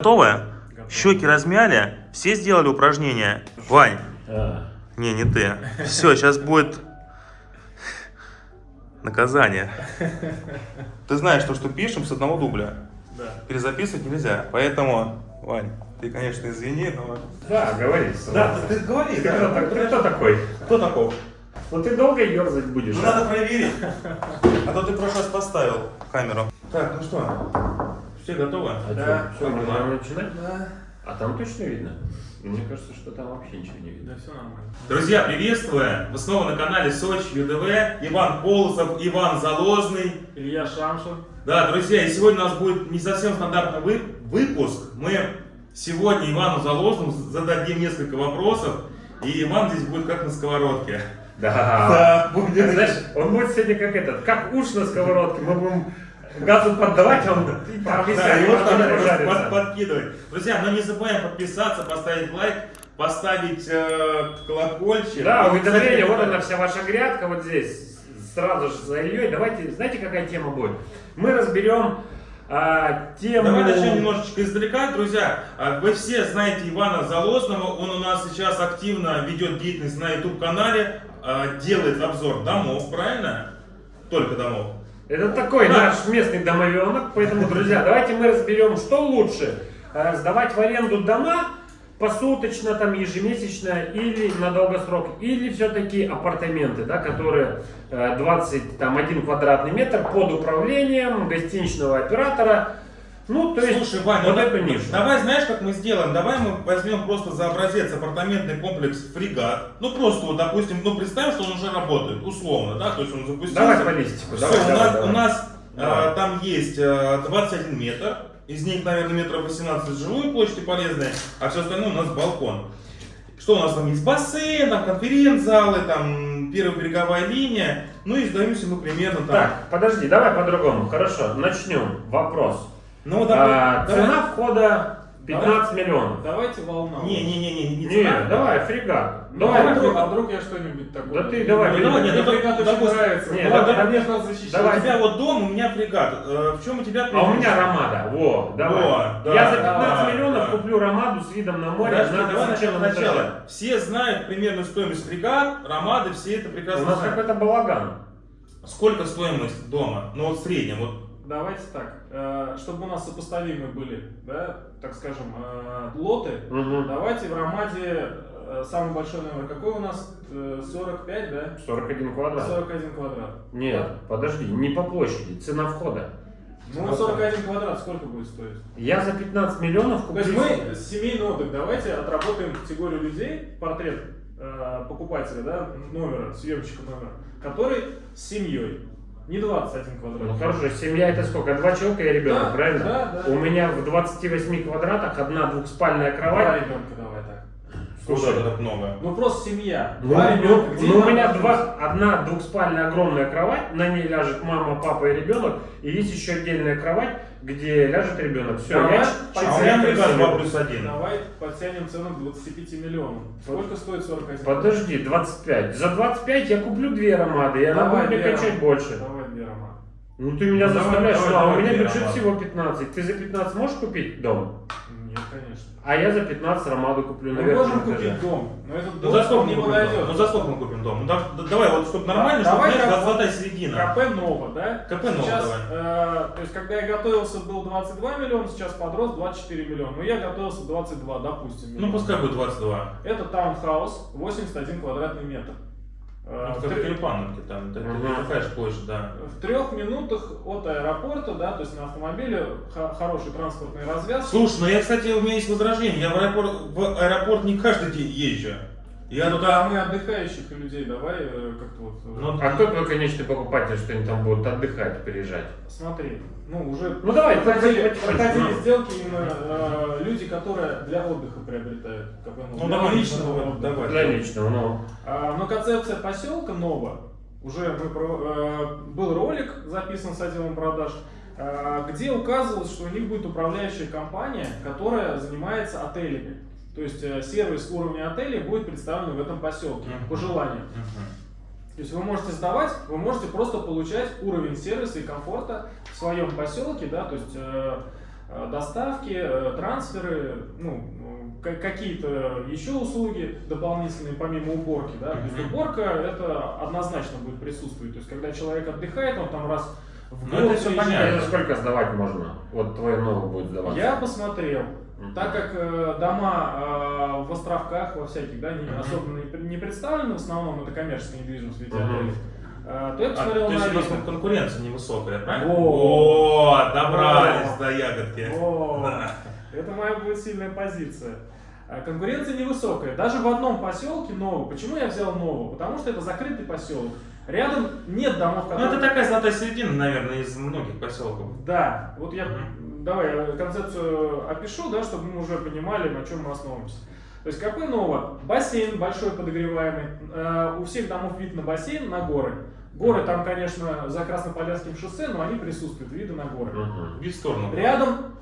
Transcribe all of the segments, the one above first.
Готовы? Щеки размяли, все сделали упражнения. Вань, А, не, не ты. Все, сейчас будет наказание. Ты знаешь, то, что пишем с одного дубля. да. Перезаписывать нельзя. Поэтому, Вань, ты, конечно, извини, но... Да, говори. Да, ты, ты говори. Ты да. кто, так- ты кто такой? Кто таков? Ну ты долго ерзать будешь. Ну, а? надо проверить. А то ты в прошлый раз поставил камеру. Так, ну что, все готовы? А Да. все, можно начинать? Да, А там точно видно? Мне кажется, что там вообще ничего не видно. да, все нормально. Друзья, приветствую! Вы снова на канале Сочи ЮДВ. Иван Полосов, Иван Залозный. Илья Шамшин. Да, друзья, и сегодня у нас будет не совсем стандартный вы- выпуск. Мы сегодня Ивану Залозному зададим несколько вопросов, и Иван здесь будет как на сковородке. Да. Да, будет. Знаешь, он будет сегодня как этот, как уж на сковородке. Мы будем газу поддавать, а он Да, подкидывать. Друзья, но не забываем подписаться, поставить лайк, поставить э, колокольчик. Да, уведомление, вот она вся ваша грядка, вот здесь, сразу же за Ильей. Давайте, знаете, какая тема будет? Мы разберем а, тему... Давай начнем немножечко издалека, друзья. А, Вы все знаете Ивана Залозного, он у нас сейчас активно ведет деятельность на YouTube-канале, а, делает обзор домов, правильно? Только домов. Это такой наш местный домовенок, поэтому, друзья, давайте мы разберем, что лучше, э, сдавать в аренду дома посуточно, там, ежемесячно или на долгосрок, или все-таки апартаменты, да, которые э, 21 квадратный метр под управлением гостиничного оператора, ну, то есть Слушай, Вань, вот ну, эту нишу. давай знаешь, как мы сделаем? Давай мы возьмем просто за образец апартаментный комплекс «Фрегат». Ну, просто вот, допустим, ну, представим, что он уже работает, условно, да, то есть он запустился. Давай по листику, Всё, давай, у, давай, нас, давай. у нас Давай. э, там есть э, 21 метр, из них, наверное, метров 18 жилую площадь и полезная, а все остальное у нас балкон. Что у нас там есть? Бассейн, там конференц-залы, там первая береговая линия. Ну и сдаемся мы примерно там. Так, подожди, давай по-другому. Хорошо, начнем. Вопрос. Ну давай. А, давай. цена входа 15 миллионов. Давайте волна. Не-не-не, не Не, цена. давай, фрегат. Ну, Давай, а, вдруг, а вдруг я что-нибудь такое? Да ты давай, Ну, давай, нет, Мне фрегат очень нравится. не, Ну, давай, конечно, надо защищать. давай. У тебя вот дом, у меня фрегат. Э, в чем у тебя А у меня Ромада. Во, давай. Во, да, Я за 15 да, миллионов да. куплю Ромаду с видом на море Подожди, на давай начнем этаже. сначала. Все знают примерную стоимость фрегат, ромады, все это У прекрасно нас знают. какой-то балаган. Сколько стоимость дома? Ну вот в среднем, вот Давайте так, э, чтобы у нас сопоставимы были, да, так скажем, э, лоты, Мгм. давайте в Ромаде э, самый большой номер какой у нас? Э, 45, да? 41 квадрат. 41 квадрат. Нет, подожди, не по площади, цена входа. Ну, 41 квадрат сколько будет стоить? Я за 15 миллионов То куплю... есть мы семейный отдых, давайте отработаем категорию людей, портрет э, покупателя, да, номера, съемщика номера, который с семьей, не 21 квадрат. Ну хорошо, семья это сколько? Два человека и ребенок, Да, правильно? да, да. У меня в 28 квадратах одна двухспальная Два кровать. ребенка давай так. куда это так много? Ну просто семья. Ну, Два ну, ребенка. Где ну, у меня два, одна двухспальная огромная кровать, на ней ляжет мама, папа и ребенок, и есть еще отдельная кровать, где ляжет ребенок. Все, Давай я А Подтянем фрегат семьи. 2 плюс 1. Давай подтянем цену к 25 миллионам. Сколько стоит 41? Подожди, 25. За 25 я куплю две ромады, и она Давай, будет мне качать ромады. больше. Давай две романы. Ну ты меня Ну, давай, заставляешь, давай, ну, а у давай, меня бюджет ромады. всего 15. Ты за 15 можешь купить дом? Конечно. А я за 15 ромаду куплю на Мы можем этаже. купить дом, но этот Ну дом за сколько мы не купим дом? подойдет. Ну за сколько мы купим дом? Ну да- да- давай, вот чтобы нормально, чтобы Давай знаешь, как- золотая середина. КП Нова, да? КП Нова, сейчас, давай. э, то есть, когда я готовился, был 22 миллиона, сейчас подрос 24 миллиона. Но я готовился 22, допустим. Ну миллиона. пускай будет 22. Это таунхаус, 81 квадратный метр. Э, Ну, в как там, это же площадь, да. В трех минутах от аэропорта, да, то есть на автомобиле хороший транспортный развязки. Слушай, ну я, кстати, у меня есть возражение. Я в аэропорт, в аэропорт не каждый день езжу. Я Ну, туда... а мы отдыхающих людей давай э, как-то вот. э, Ну, А кто твой конечный покупатель, что они там будут отдыхать, приезжать? Смотри, ну уже Ну, давай, проходили, проходили сделки именно э, люди, которые для отдыха приобретают. Как бы, Ну, для давай, личного давай, отдыха. давай. Для личного, ну. А, но концепция поселка Нова, уже мы про- э, был ролик записан с отделом продаж, э, где указывалось, что у них будет управляющая компания, которая занимается отелями. То есть э, сервис уровня отелей будет представлен в этом поселке по желанию. То есть вы можете сдавать, вы можете просто получать уровень сервиса и комфорта в своем поселке, да, то есть э, э, доставки, э, трансферы, ну, э, ка- какие-то еще услуги дополнительные помимо уборки, да, то есть уборка это однозначно будет присутствовать, то есть когда человек отдыхает, он там раз в Ну, год это всё приезжает. понятно. Это сколько сдавать можно? Вот твой новый будет сдаваться. Я посмотрел. Так как э, дома э, в островках, во всяких, да, не, особо не, не представлены, в основном это коммерческая недвижимость в отелей, э, то я А, посмотрел то на есть у нас Авито. конкуренция невысокая, правильно? О, добрались до ягодки. О, Да. Это моя будет сильная позиция. А Конкуренция невысокая. Даже в одном поселке новый. Почему я взял нового? Потому что это закрытый поселок. Рядом нет домов, Ну, которые... это такая золотая середина, наверное, из многих поселков. Да, вот я. Давай я концепцию опишу, да, чтобы мы уже понимали, на чем мы основываемся. То есть КП Ново, бассейн большой подогреваемый, Э, у всех домов вид на бассейн, на горы. Горы там, конечно, за Краснополянским шоссе, но они присутствуют, виды на горы. Мгм. Вид в сторону. Рядом,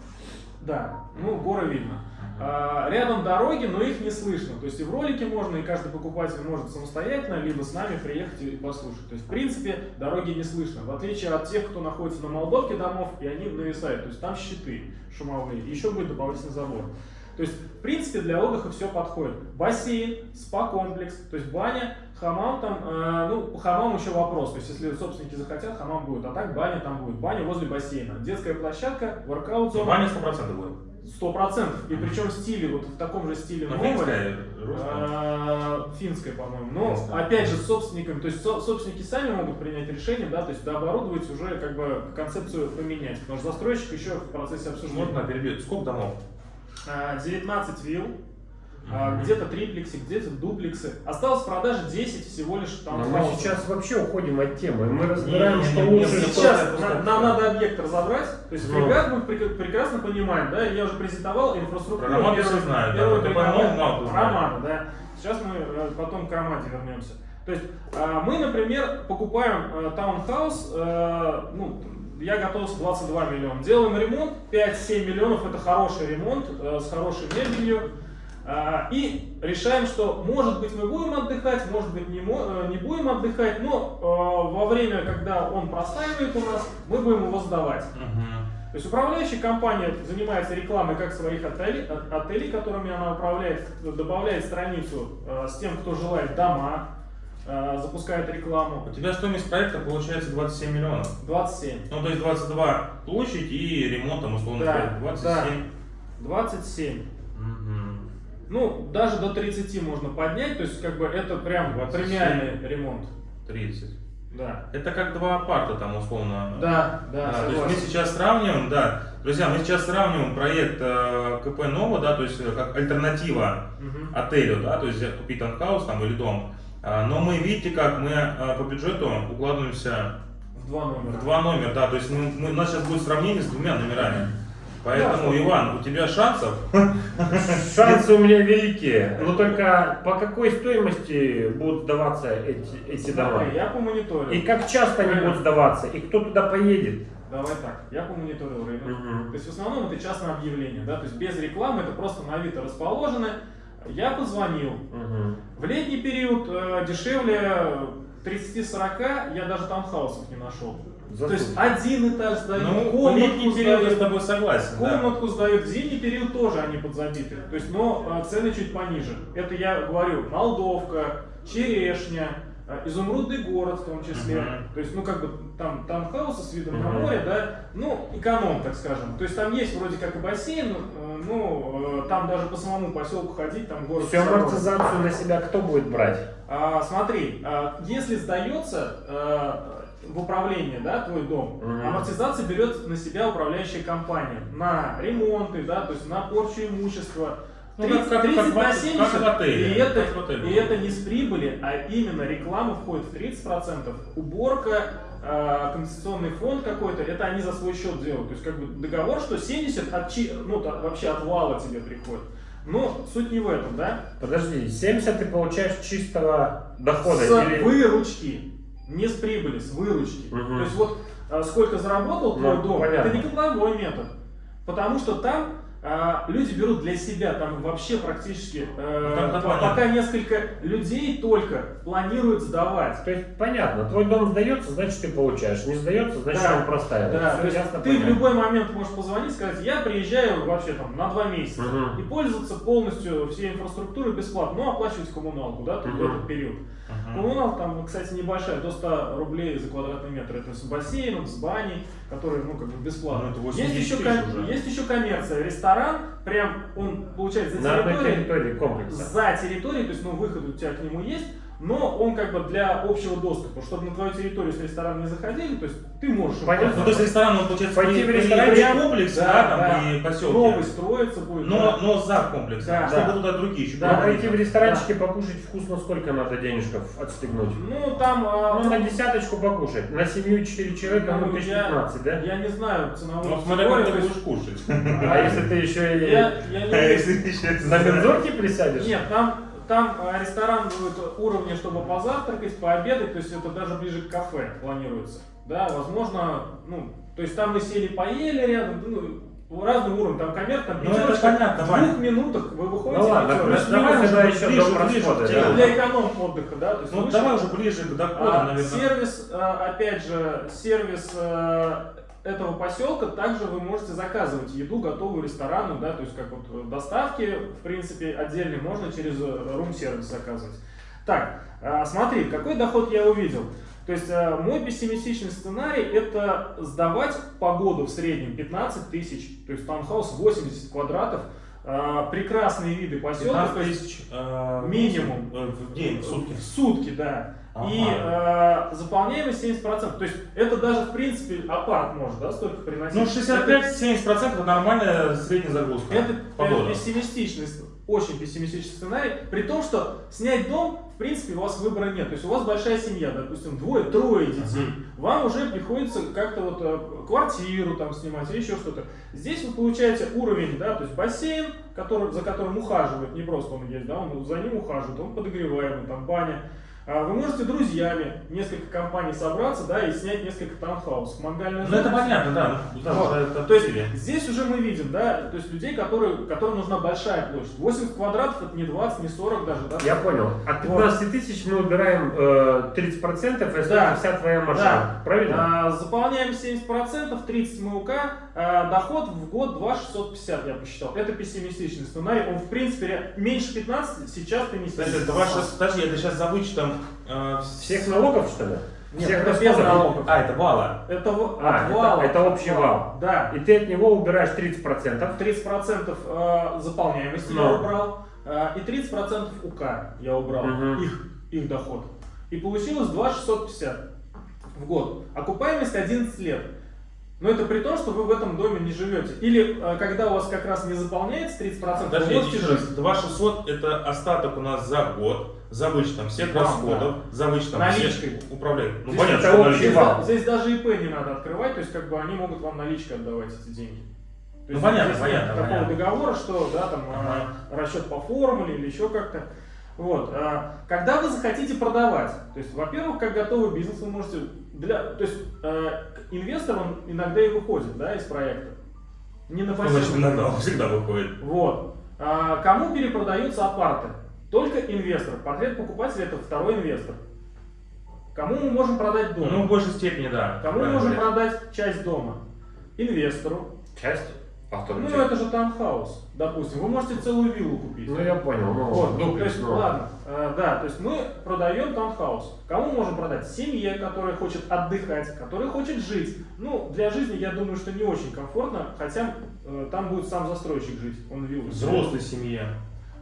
да, ну горы видно. А, Рядом дороги, но их не слышно. То есть и в ролике можно, и каждый покупатель может самостоятельно, либо с нами приехать и послушать. То есть, в принципе, дороги не слышно. В отличие от тех, кто находится на Молдовке домов, и они нависают. То есть там щиты шумовые, еще будет дополнительный забор. То есть, в принципе, для отдыха все подходит. Бассейн, спа-комплекс, то есть баня, хамам там, э, ну, по хамаму еще вопрос. То есть, если собственники захотят, хамам будет. А так баня там будет. Баня возле бассейна. Детская площадка, воркаут-зона. Баня 100% будет. Сто процентов. И причем в стиле, вот в таком же стиле Ну, новой. финская, а, Финская, по-моему. Но Финская. опять же с собственниками, то есть со- собственники сами могут принять решение, да, то есть дооборудовать уже как бы концепцию поменять. Потому что застройщик еще в процессе обсуждения. Можно перебить. Сколько домов? А, 19 вилл, а, Мгм. Где-то триплексы, где-то дуплексы. Осталось в продаже 10 всего лишь там. Но мы сейчас вообще уходим от темы. Мы разбираем, Не, что не, не, лучше, что... Сейчас нам надо объект разобрать. То есть Ну. фрегат мы прек- прекрасно понимаем, да, я уже презентовал инфраструктуру. Про первой- все знают, да, мало кто знает. Романа, да. Сейчас мы э, потом к Ромаде вернемся. То есть а, мы, например, покупаем э, таунхаус, э, ну, я готовился 22 миллиона. Делаем ремонт, 5-7 миллионов, это хороший ремонт э, с хорошей мебелью. А, И решаем, что может быть мы будем отдыхать, может быть не, э, не будем отдыхать, но э, во время, когда он простаивает у нас, мы будем его сдавать. Мгм. То есть управляющая компания занимается рекламой как своих отелей, от- отелей, которыми она управляет, добавляет страницу э, с тем, кто желает дома, э, запускает рекламу. У тебя стоимость проекта получается 27 миллионов. 27. Ну, то есть 22 площадь и ремонт там условно Да, говоря, 27. 27. Мгм. Ну, даже до 30 можно поднять, то есть как бы это прям 27. премиальный ремонт. 30. Да. Это как два апарта там условно. Да, да, Да, то есть мы сейчас сравниваем, да, друзья, мы сейчас сравниваем проект э, КП Нова, да, то есть э, как альтернатива Мгм. отелю, да, то есть купить таунхаус там или дом. А, Но мы, видите, как мы э, по бюджету укладываемся В два номера. в два номера, да, то есть мы, мы- у нас сейчас будет сравнение с двумя номерами. Поэтому, Да. Иван, у тебя шансов Шансы у меня великие. Но только по какой стоимости будут сдаваться эти, эти дома? Я помониторил. И как часто они будут сдаваться? И кто туда поедет? Давай так, я помониторил рынок. Мгм. То есть в основном это частное объявление, да, то есть без рекламы, это просто на Авито расположены. Я позвонил. Мгм. В летний период э, дешевле 30-40 я даже таунхаусов не нашел. За То есть один этаж сдают, Ну, комнатку летний период я с сдают, тобой согласен, да. комнатку сдают, в зимний период тоже они подзабиты. То есть, но э, цены чуть пониже. Это я говорю, Молдовка, Черешня, э, Изумрудный город в том числе. Мгм. То есть, ну как бы там таунхаусы с видом на Мгм. море, да, ну эконом, так скажем. То есть там есть вроде как и бассейн, э, ну э, там даже по самому поселку ходить, там город. Всю амортизацию на себя кто будет брать? А, смотри, а, если сдается э, в управление, да, твой дом, амортизация берет на себя управляющая компания на ремонты, да, то есть на порчу имущества. Ну, 30, как- как- 30 как на в- 70, как в отеле, и, это, как в отеле. и это не с прибыли, а именно реклама входит в 30%. Уборка, э, компенсационный фонд какой-то, это они за свой счет делают. То есть как бы договор, что 70 от, ну, та- вообще от вала тебе приходит. Но суть не в этом, да? Подожди, 70 ты получаешь чистого дохода? С или- выручки. Не с прибыли, с выручки. Мгм. То есть вот а, сколько заработал твой Ну, дом, понятно. это не котловой метод. Потому что там люди берут для себя, там вообще практически э, Ну, там компания. пока несколько людей только планируют сдавать. То есть понятно, твой дом сдается, значит ты получаешь. Не сдается, значит Да. он простаивает. Да, то есть ты понятно. в любой момент можешь позвонить, сказать, я приезжаю вообще там на два месяца Мгм. и пользоваться полностью всей инфраструктурой бесплатно, но оплачивать коммуналку, да, в Мгм. этот период. Мгм. Коммуналка там, кстати, небольшая, до 100 рублей за квадратный метр. Это с бассейном, с баней, которые, ну, как бы бесплатно. Ну, это 80 есть, еще, ком- есть еще коммерция, ресторан, прям он получает за территорией, территории комплекса. за территорией, то есть, ну, выход у тебя к нему есть, но он как бы для общего доступа, чтобы на твою территорию с ресторана не заходили, то есть ты можешь... Понятно. Ну, то есть ресторан, он получается Пойти в ресторан, прям- комплексе, да, да, там, да. и поселке. Новый строится будет. Но, да. но за комплексом, Да, чтобы да. туда другие еще Да, Да, пойти в ресторанчике покушать вкусно, сколько надо денежков отстегнуть? Ну, там... а, Ну, на десяточку покушать. На семью 4 человека, ну, ну, тысяч я, 15, да? я не знаю ценовую Ну, смотря как ты будешь кушать. А если ты еще и Я, я не А если еще на бензорке присядешь? Нет, там, там а, ресторан будет уровня, чтобы позавтракать, пообедать, то есть это даже ближе к кафе планируется. Да, возможно, ну, то есть там мы сели, поели рядом, ну, разный уровень, там коммерк, там Ну, это понятно, в двух минутах вы выходите. Ну ладно, плюс- давай уже еще ближе, дом ближе да. телу. для эконом отдыха, да, то есть Ну, выше. давай уже ближе к доходам, А, наверное. сервис, а, опять же, сервис а, этого поселка, также вы можете заказывать еду, готовую ресторану, да, то есть как вот э, доставки, в принципе, отдельно можно через рум-сервис заказывать. Так, а, смотри, какой доход я увидел. То есть мой пессимистичный сценарий это сдавать по году в среднем 15 тысяч, то есть таунхаус 80 квадратов, прекрасные виды поселка, 15 то есть тысяч э, минимум. э, в день, в сутки. в сутки, да. Ага. И э, заполняемость 70%. То есть это даже в принципе апарт может, да, столько приносить. Ну, 65-70% это нормальная средняя загрузка. Это, это пессимистичный, очень пессимистичный сценарий, при том, что снять дом, в принципе, у вас выбора нет. То есть у вас большая семья, допустим, двое-трое детей. Вам уже приходится как-то вот э, квартиру там снимать или еще что-то. Здесь вы получаете уровень, да, то есть бассейн, который, за которым ухаживает, не просто он есть, да, он за ним ухаживает, он подогреваемый, там баня. А Вы можете друзьями, несколько компаний собраться, да, и снять несколько таунхаусов. Мангальная Ну, это понятно, да. ну, да, Вот. уже это То есть обсудили. здесь уже мы видим, да, то есть людей, которые, которым нужна большая площадь. 80 квадратов это не 20, не 40 даже, да? Я понял. От 15 тысяч мы убираем э, 30%, если Да. это вся твоя маржа. Да. Правильно? А, заполняем 70%, 30 МУК, а, доход в год 2,650 я посчитал. Это пессимистичный сценарий, он в принципе меньше 15 сейчас ты не Подожди, снизишь. это ваше, подожди, это сейчас за вычетом э, Всех налогов, что ли? Нет, Всех это без налогов. А, это вала. Это А, от это- вала. это общий вал. Да. И ты от него убираешь 30%. 30% э, заполняемости я Но. убрал, э, и 30% УК я убрал, Мгм. их, их доход. И получилось 2,650 в год. Окупаемость 11 лет. Но это при том, что вы в этом доме не живете. Или э, когда у вас как раз не заполняется 30%, Подожди, вы можете жить. 2600 это остаток у нас за год, за вычетом всех Да, расходов, за вычетом Наличкой. всех управлений. Ну, Здесь понятно, наличкой. Здесь, да- здесь даже ИП не надо открывать, то есть как бы они могут вам наличкой отдавать эти деньги. То Ну, есть понятно, здесь нет понятно, такого понятно. договора, что да, там Ага. а, расчет по формуле или еще как-то. Вот. а, Когда вы захотите продавать, то есть, во-первых, как готовый бизнес вы можете для, то есть э, инвестор он иногда и выходит, да, из проекта. Не на Ну, значит, иногда он всегда выходит. Вот. А, кому перепродаются апарты? Только инвестор. Портрет покупателя это второй инвестор. Кому мы можем продать дом? Ну, в большей степени, да. Кому мы можем продать часть дома? Инвестору. Часть? А вторую Ну, это же таунхаус, допустим. Вы можете целую виллу купить. Ну, я понял. Ну, Вот, то дуплекс, есть, ну. ладно, э, да, то есть мы продаем таунхаус. Кому можем продать? Семье, которая хочет отдыхать, которая хочет жить. Ну, для жизни, я думаю, что не очень комфортно, хотя э, там будет сам застройщик жить, он виллу. Взрослой семье.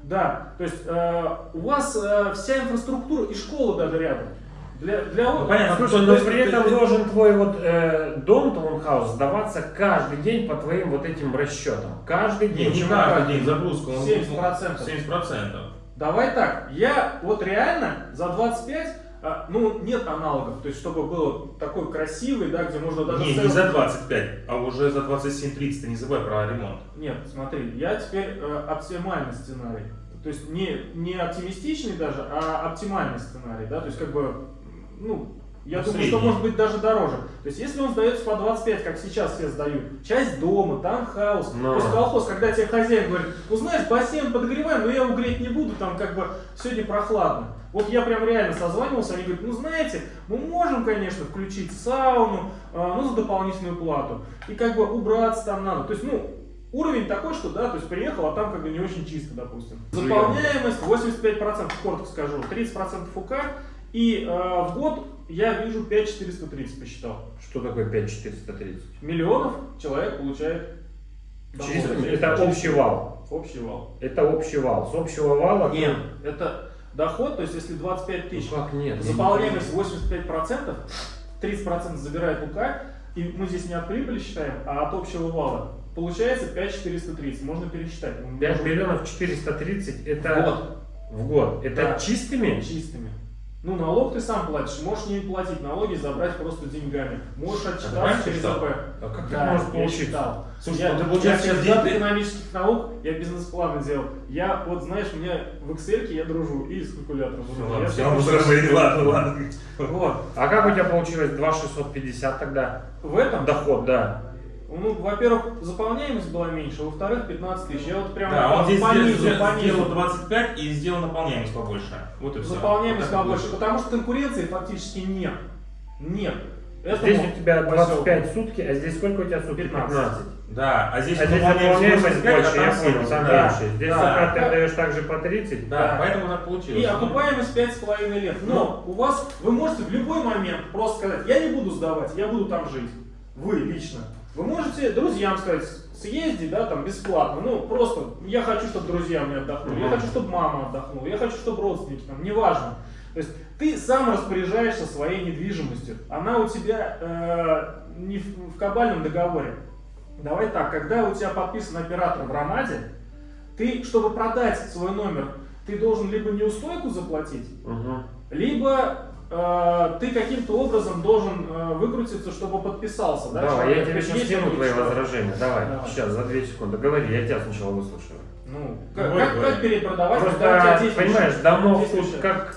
Да, то есть э, у вас э, вся инфраструктура и школа даже рядом. Для, для Ну, понятно. Слушай, то но есть при этом должен твой вот э, дом, таунхаус, сдаваться каждый день по твоим вот этим расчетам. Каждый Не, день. не Почему каждый день загрузка. он- 70%. 70%. Давай так, я вот реально за 25, а, ну нет аналогов, то есть чтобы было такой красивый, да, где можно даже... Не, не за 25, а уже за 27-30, ты не забывай про ремонт. Нет, смотри, я теперь э, оптимальный сценарий. То есть не, не оптимистичный даже, а оптимальный сценарий, да, то есть как бы, ну, Я Ну, думаю, средний. что может быть даже дороже. То есть, если он сдается по 25, как сейчас все сдают, часть дома, таунхаус, Ну. то есть колхоз, когда тебе хозяин говорит, ну знаешь, бассейн подогреваем, но я его греть не буду, там как бы сегодня прохладно. Вот я прям реально созванивался, они говорят, ну знаете, мы можем, конечно, включить сауну, а, ну за дополнительную плату. И как бы убраться там надо. То есть, ну, уровень такой, что да, то есть приехал, а там как бы не очень чисто, допустим. Заполняемость 85%, коротко скажу, 30% УК, и э, в год я вижу 5430 посчитал. Что такое 5430? Миллионов человек получает доход. Чисто- Это общий вал. Общий вал. Это общий вал. С общего вала... Нет, это доход, то есть если 25 тысяч, Ну как нет? заполняемость 85%, 30% забирает УК, и мы здесь не от прибыли считаем, а от общего вала. Получается 5430, можно пересчитать. Мы 5 можем- миллионов 430 это... Вот. В год. Это Да. чистыми? чистыми. Ну, налог ты сам платишь, можешь не платить налоги, забрать просто деньгами. Можешь отчитаться через считал? АП. А как Да, это может я получиться? считал. Слушай, я, ну ты, я кандидат экономических наук, я бизнес-планы делал. Я, вот знаешь, у меня в Excel я дружу и с калькулятором. Ну ладно, Я все, дружили, ладно, ладно. Вот. А как у тебя получилось 2650 тогда? В этом, Доход, да. Ну, во-первых, заполняемость была меньше, во-вторых, 15 тысяч. Я вот прям Да, он здесь по сделал, низу, по низу. сделал 25 и сделал наполняемость побольше. Вот и все. Заполняемость Вот побольше, будет. потому что конкуренции фактически нет. Нет. Здесь Этому у тебя поселку 25 сутки, а здесь сколько у тебя сутки? 15. Да, а здесь А здесь наполняемость 85, больше, а я понял, 70, там да. Здесь Да. пока ты отдаешь также по 30. Да, Да. поэтому так получилось. И окупаемость 5,5 лет. Но у вас, вы можете в любой момент просто сказать, я не буду сдавать, я буду там жить. Вы лично. Вы можете друзьям сказать, съезди, да, там бесплатно. Ну, просто я хочу, чтобы друзья мне отдохнули, я хочу, чтобы мама отдохнула, я хочу, чтобы родственники там, неважно. То есть ты сам распоряжаешься своей недвижимостью. Она у тебя э, не в, в кабальном договоре. Давай так, когда у тебя подписан оператор в Ромаде, ты, чтобы продать свой номер, ты должен либо неустойку заплатить, Мгм. либо ты каким-то образом должен э, выкрутиться, чтобы подписался. Да, Давай, человек. я тебе сейчас скину твои возражения. Давай, Давай. сейчас, за 2 секунды. Говори, я тебя сначала выслушаю. Ну, как, Говори, как, как перепродавать, когда у тебя Просто, понимаешь, тут как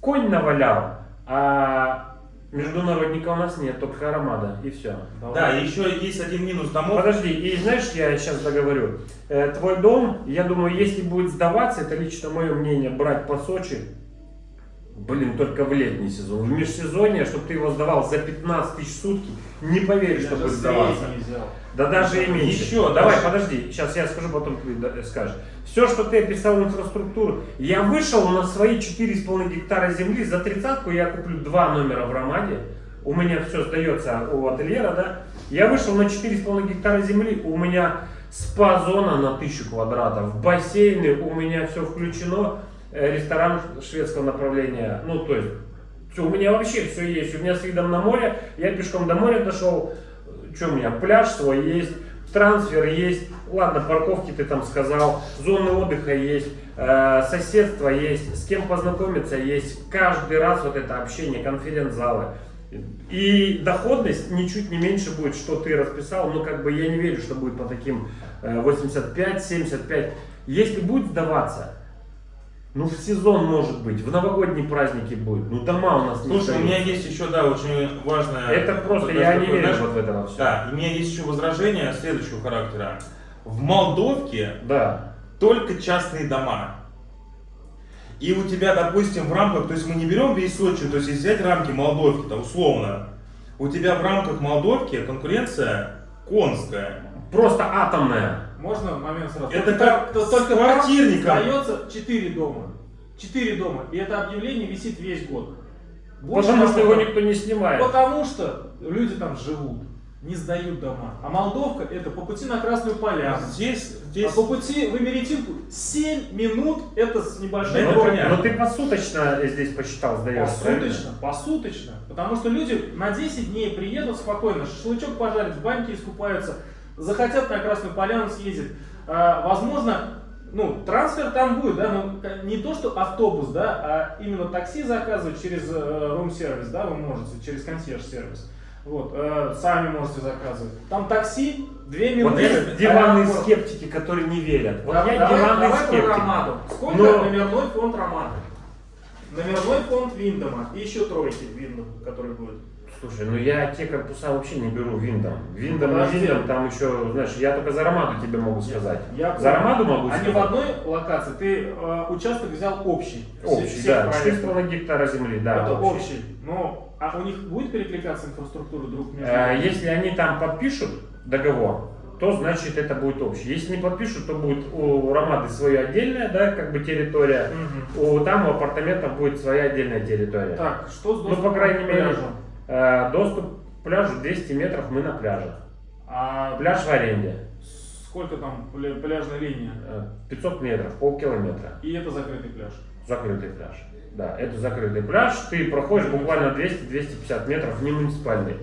конь навалял, а международника у нас нет, только Аромада, и все. Да, и еще есть один минус домов. Подожди, и знаешь, я сейчас договорю. Э, твой дом, я думаю, если будет сдаваться, это лично мое мнение, брать по Сочи, блин, только в летний сезон. В межсезонье, чтобы ты его сдавал за 15 тысяч сутки, не поверишь, что будет сдаваться. Да даже и меньше. Еще, Давай, подожди, сейчас я скажу, потом ты скажешь. Все, что ты описал инфраструктуру, я вышел на свои 4,5 гектара земли, за тридцатку я куплю два номера в Ромаде, у меня все сдается у ательера, да, я вышел на 4,5 гектара земли, у меня спа-зона на 1000 квадратов, бассейны, у меня все включено, ресторан шведского направления, ну, то есть, у меня вообще все есть, у меня с видом на море, я пешком до моря дошел, что у меня, пляж свой есть, трансфер есть, ладно, парковки ты там сказал, зоны отдыха есть, э, соседство есть, с кем познакомиться есть, каждый раз вот это общение, конференц-залы. И доходность ничуть не меньше будет, что ты расписал, но как бы я не верю, что будет по таким э, 85-75. Если будет сдаваться, ну в сезон может быть, в новогодние праздники будет, ну дома у нас не Слушай, у сдаются. меня есть еще, да, очень важное... Это просто, такое, я не верю знаешь, вот в это все. Да, у меня есть еще возражение следующего характера. В Молдовке Да. только частные дома. И у тебя, допустим, в рамках, то есть мы не берем весь Сочи, то есть если взять рамки Молдовки, там условно, у тебя в рамках Молдовки конкуренция конская. Просто атомная. Можно момент сразу? Это Только как только там квартирником. Сдается 4 дома. 4 дома. И это объявление висит весь год. Больше Потому что его никто не снимает. Потому что люди там живут, не сдают дома. А Молдовка это по пути на Красную Поляну. Здесь, А здесь... по пути в Эмеретинку 7 минут это с небольшой Да, понятно. Но ты посуточно здесь посчитал, сдаешь, правильно? Посуточно, посуточно. Потому что люди на 10 дней приедут спокойно, шашлычок пожарят, в баньке искупаются, захотят на Красную Поляну съездить. А, возможно, ну, трансфер там будет, да, но не то, что автобус, да, а именно такси заказывать через рум-сервис, да, вы можете, через консьерж-сервис. Вот, э, сами можете заказывать. Там такси, 2 минуты. Вот есть диванные аэропорт. скептики, которые не верят. Вот Да- я давай, диванный давай скептик. Ромаду. Сколько Но- номерной фонд Ромады? номерной фонд Виндома и еще тройки Виндом, который будет. Слушай, ну я те корпуса вообще не беру виндом. Виндом на виндом там еще, знаешь, я только за Ромаду тебе могу сказать. Я За Ромаду могу Они сказать. в одной локации, ты э, участок взял общий. все- Общий, всех да, проектов. 4,5 гектара земли, да. Это общий. общий. Но а у них будет перекликаться инфраструктура друг между другом? Если они там подпишут договор, то значит это будет общий. Если не подпишут, то будет у Ромады свое отдельная, да, как бы территория. Мгм. У там у апартаментов будет своя отдельная территория. Так, что с Ну, по крайней мере, пляжу? Э, доступ к пляжу 200 метров мы на пляже. А Пляж в аренде. сколько там пля- пляжная линия? Э, 500 метров, полкилометра. И это закрытый пляж. Закрытый пляж. Да, это закрытый пляж. Ты проходишь буквально 200-250 метров, не муниципальный.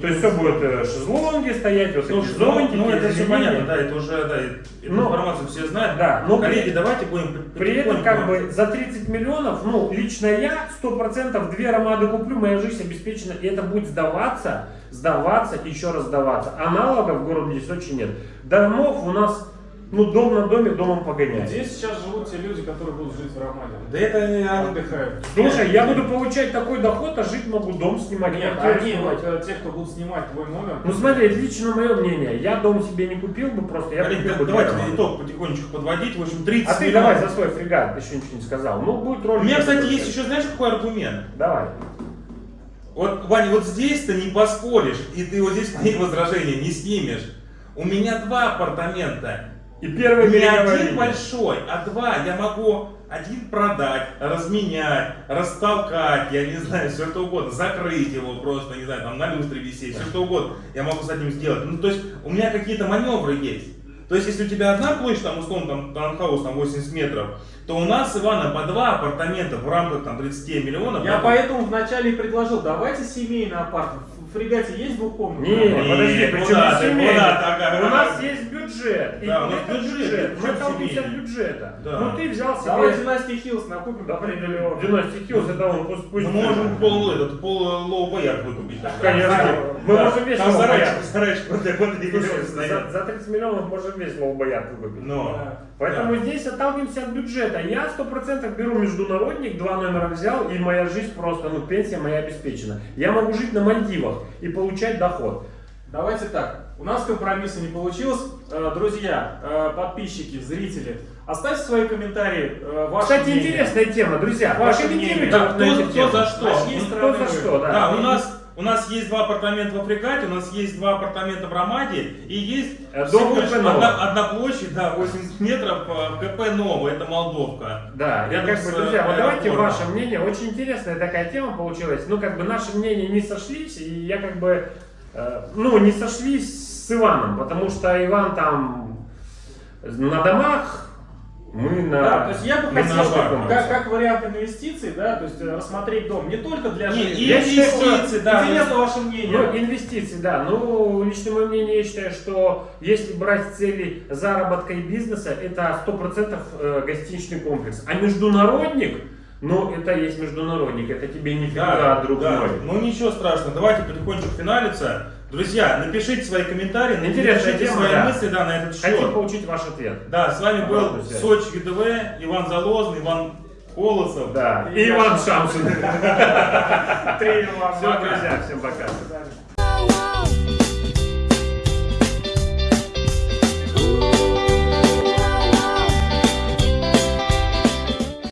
То есть все будет э, шезлонги стоять, вот Слушай, эти ну, зонтики, ну это все понятно, да, это уже, да, эту Ну, информацию все знают. Да, но Коллеги, при, давайте будем при этом как бы за 30 миллионов, ну, лично я 100% две ромады куплю, моя жизнь обеспечена, и это будет сдаваться, сдаваться, еще раз сдаваться. Аналогов в городе здесь очень нет. Домов у нас, ну, дом на доме, домом погоняет. Где сейчас живут те люди, которые будут жить в Романе? Да это они- Отдыхают. Слушай, я буду получать такой доход, а жить могу, дом снимать, Нет, они, снимать. вот, э, те, кто будут снимать твой номер. Ну смотри, это лично мое мнение. Я дом себе не купил бы просто, я Коллеги, купил да- бы давайте итог потихонечку подводить. В общем, 30 А ты миллионов. давай за свой фрегат, еще ничего не сказал. Ну, будет ролик. У меня, кстати, есть еще, знаешь, какой аргумент? Давай. Вот, Ваня, вот здесь ты не поспоришь, и ты вот здесь мои возражения не снимешь. У меня два апартамента. И первый Не один линия. большой, а два. Я могу один продать, разменять, растолкать, я не знаю, все что угодно, закрыть его просто, не знаю, там на люстре висеть, все что угодно я могу с этим сделать. Ну, то есть у меня какие-то маневры есть. То есть, если у тебя одна площадь, там, условно, там, таунхаус, там, 80 метров, то у нас, Ивана, по два апартамента в рамках, там, 30 миллионов. Я это- поэтому вначале и предложил, давайте семейный апартмент. Фрегате есть двухкомнатный? Не, апартмент? подожди, Нет, причем куда не ты, семейный. куда ты, У нас есть бюджет. И Да, у нас бюджет, Мы причем толкнемся от бюджета. Да. Ну ты взял себе... Давай Династии Хиллз накупим. Да, определенно. Династия Хиллз, это он пусть... пусть Мы можем пол, этот, пол лоу боярд выкупить. Конечно. Мы можем весь Там лоу боярд. за, за 30 миллионов можем весь лоу-боярд выкупить. Но. Да. Поэтому здесь отталкиваемся от бюджета. Я сто процентов беру международник, два номера взял, и моя жизнь просто, ну, пенсия моя обеспечена. Я могу жить на Мальдивах и получать доход. Давайте так. У нас компромисса не получилось. Э, Друзья, э, подписчики, зрители, оставьте свои комментарии. э, ваши Кстати, мнения. интересная тема, друзья. Ваше мнение. Кто- на эту кто за что? С Ну, Кто за что, да. Да, у нас, у нас есть два апартамента в Африкате, у нас есть два апартамента в Ромаде и есть Э, дом КП одна, одна площадь, да, 80 метров э, КП Ново, это Молдовка. Да, Рядом как бы, друзья, вот э, давайте ваше мнение. Очень интересная такая тема получилась. Ну, как бы наши мнения не сошлись, и я как бы, э, ну, не сошлись с Иваном, потому что Иван там на домах, мы на... Да, то есть я бы хотел, как, комплексе. как вариант инвестиций, да, то есть э, рассмотреть дом не только для Не, жизни. и Я считаю, инвестиции, да. Интересно ваше мнение. Ну, инвестиции, да. Ну, лично мое мнение, я считаю, что если брать цели заработка и бизнеса, это 100% э, гостиничный комплекс. А международник, ну, это есть международник, это тебе не Да, друг да. Ну ничего страшного, давайте потихонечку финалиться. Друзья, напишите свои комментарии, напишите свои да. мысли да, на этот Хотим счет. получить ваш ответ. Да, с вами был Обратную связь. Сочи ГДВ, Иван Залозный, Иван Колосов. Да. И Иван Шамшин. Тренер вам Все, друзья, всем пока.